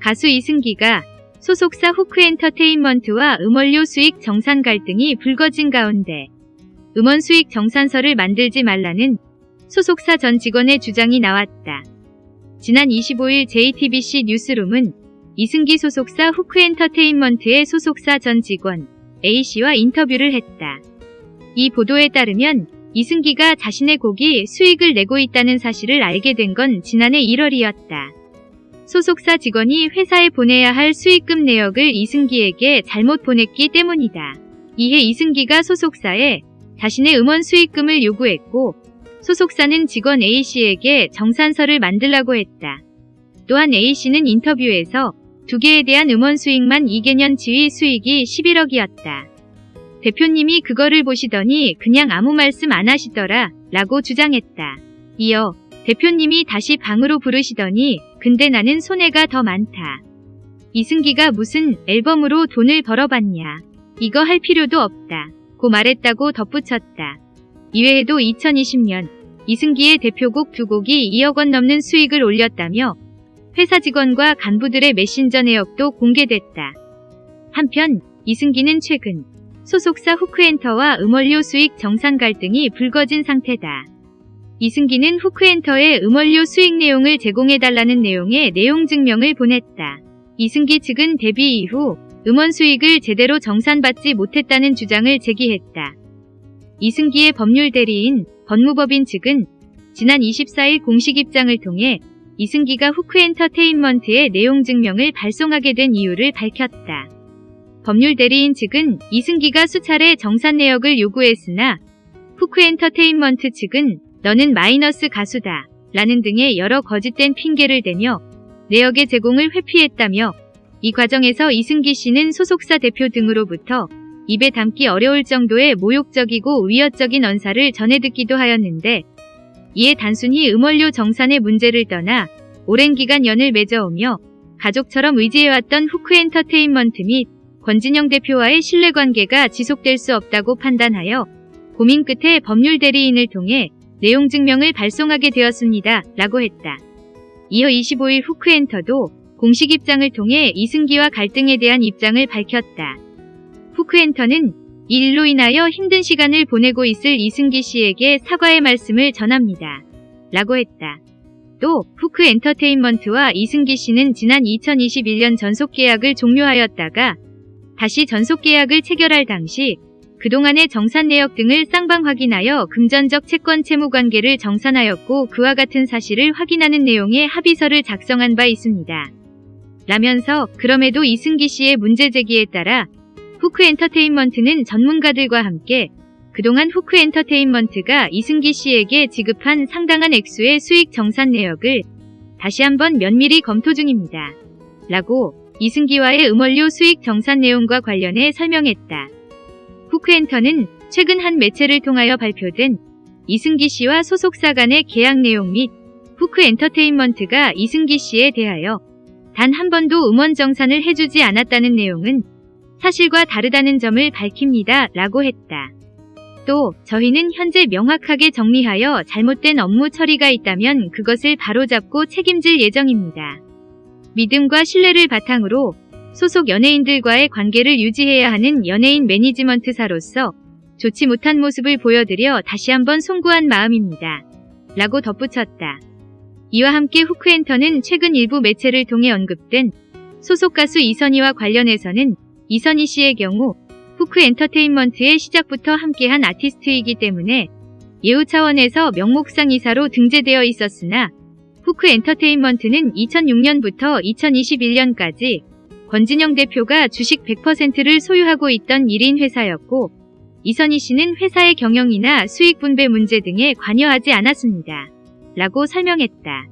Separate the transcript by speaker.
Speaker 1: 가수 이승기가 소속사 후크엔터테인먼트와 음원료 수익 정산 갈등이 불거진 가운데 음원 수익 정산서를 만들지 말라는 소속사 전 직원의 주장이 나왔다. 지난 25일 JTBC 뉴스룸은 이승기 소속사 후크엔터테인먼트의 소속사 전 직원 A씨와 인터뷰를 했다. 이 보도에 따르면 이승기가 자신의 곡이 수익을 내고 있다는 사실을 알게 된 건 지난해 1월이었다. 소속사 직원이 회사에 보내야 할 수익금 내역을 이승기에게 잘못 보냈기 때문이다. 이에 이승기가 소속사에 자신의 음원 수익금을 요구했고 소속사는 직원 A씨에게 정산서를 만들라고 했다. 또한 A씨는 인터뷰에서 두 개에 대한 음원 수익만 2개년 지위 수익이 11억이었다. 대표님이 그거를 보시더니 그냥 아무 말씀 안 하시더라 라고 주장했다. 이어 대표님이 다시 방으로 부르시더니 근데 나는 손해가 더 많다. 이승기가 무슨 앨범으로 돈을 벌어봤냐. 이거 할 필요도 없다. 고 말했다고 덧붙였다. 이외에도 2020년 이승기의 대표곡 두 곡이 2억 원 넘는 수익을 올렸다며 회사 직원과 간부들의 메신저 내역도 공개됐다. 한편 이승기는 최근 소속사 후크엔터와 음원료 수익 정산 갈등이 불거진 상태다. 이승기는 후크엔터의 음원료 수익 내용을 제공해달라는 내용의 내용 증명을 보냈다. 이승기 측은 데뷔 이후 음원 수익을 제대로 정산받지 못했다는 주장을 제기했다. 이승기의 법률 대리인 법무법인 측은 지난 24일 공식 입장을 통해 이승기가 후크엔터테인먼트의 내용 증명을 발송하게 된 이유를 밝혔다. 법률 대리인 측은 이승기가 수차례 정산 내역을 요구했으나 후크엔터테인먼트 측은 너는 마이너스 가수다. 라는 등의 여러 거짓된 핑계를 대며 내역의 제공을 회피했다며 이 과정에서 이승기 씨는 소속사 대표 등으로부터 입에 담기 어려울 정도의 모욕적이고 위협적인 언사를 전해 듣기도 하였는데 이에 단순히 음원료 정산의 문제를 떠나 오랜 기간 연을 맺어오며 가족처럼 의지해왔던 후크 엔터테인먼트 및 권진영 대표와의 신뢰관계가 지속될 수 없다고 판단하여 고민 끝에 법률 대리인을 통해 내용 증명을 발송하게 되었습니다. 라고 했다. 이어 25일 후크엔터도 공식 입장을 통해 이승기와 갈등에 대한 입장을 밝혔다. 후크엔터는 이 일로 인하여 힘든 시간을 보내고 있을 이승기 씨에게 사과의 말씀을 전합니다. 라고 했다. 또 후크 엔터테인먼트와 이승기 씨는 지난 2021년 전속 계약을 종료하였다가 다시 전속 계약을 체결할 당시 그동안의 정산 내역 등을 쌍방 확인하여 금전적 채권 채무 관계를 정산하였고 그와 같은 사실을 확인하는 내용의 합의서를 작성한 바 있습니다. 라면서 그럼에도 이승기 씨의 문제 제기에 따라 후크 엔터테인먼트는 전문가들과 함께 그동안 후크 엔터테인먼트가 이승기 씨에게 지급한 상당한 액수의 수익 정산 내역을 다시 한번 면밀히 검토 중입니다. 라고 이승기와의 음원료 수익 정산 내용과 관련해 설명했다. 후크엔터는 최근 한 매체를 통하여 발표된 이승기 씨와 소속사 간의 계약 내용 및 후크 엔터테인먼트가 이승기 씨에 대하여 단 한 번도 음원 정산을 해주지 않았다는 내용은 사실과 다르다는 점을 밝힙니다. 라고 했다. 또 저희는 현재 명확하게 정리하여 잘못된 업무 처리가 있다면 그것을 바로잡고 책임질 예정입니다. 믿음과 신뢰를 바탕으로 소속 연예인들과의 관계를 유지해야 하는 연예인 매니지먼트사로서 좋지 못한 모습을 보여드려 다시 한번 송구한 마음입니다. 라고 덧붙였다. 이와 함께 후크엔터는 최근 일부 매체를 통해 언급된 소속 가수 이선희와 관련해서는 이선희 씨의 경우 후크 엔터테인먼트의 시작부터 함께한 아티스트이기 때문에 예우 차원에서 명목상 이사로 등재되어 있었으나 후크 엔터테인먼트는 2006년부터 2021년까지 권진영 대표가 주식 100%를 소유하고 있던 1인 회사였고 이선희 씨는 회사의 경영이나 수익 분배 문제 등에 관여하지 않았습니다. 라고 설명했다.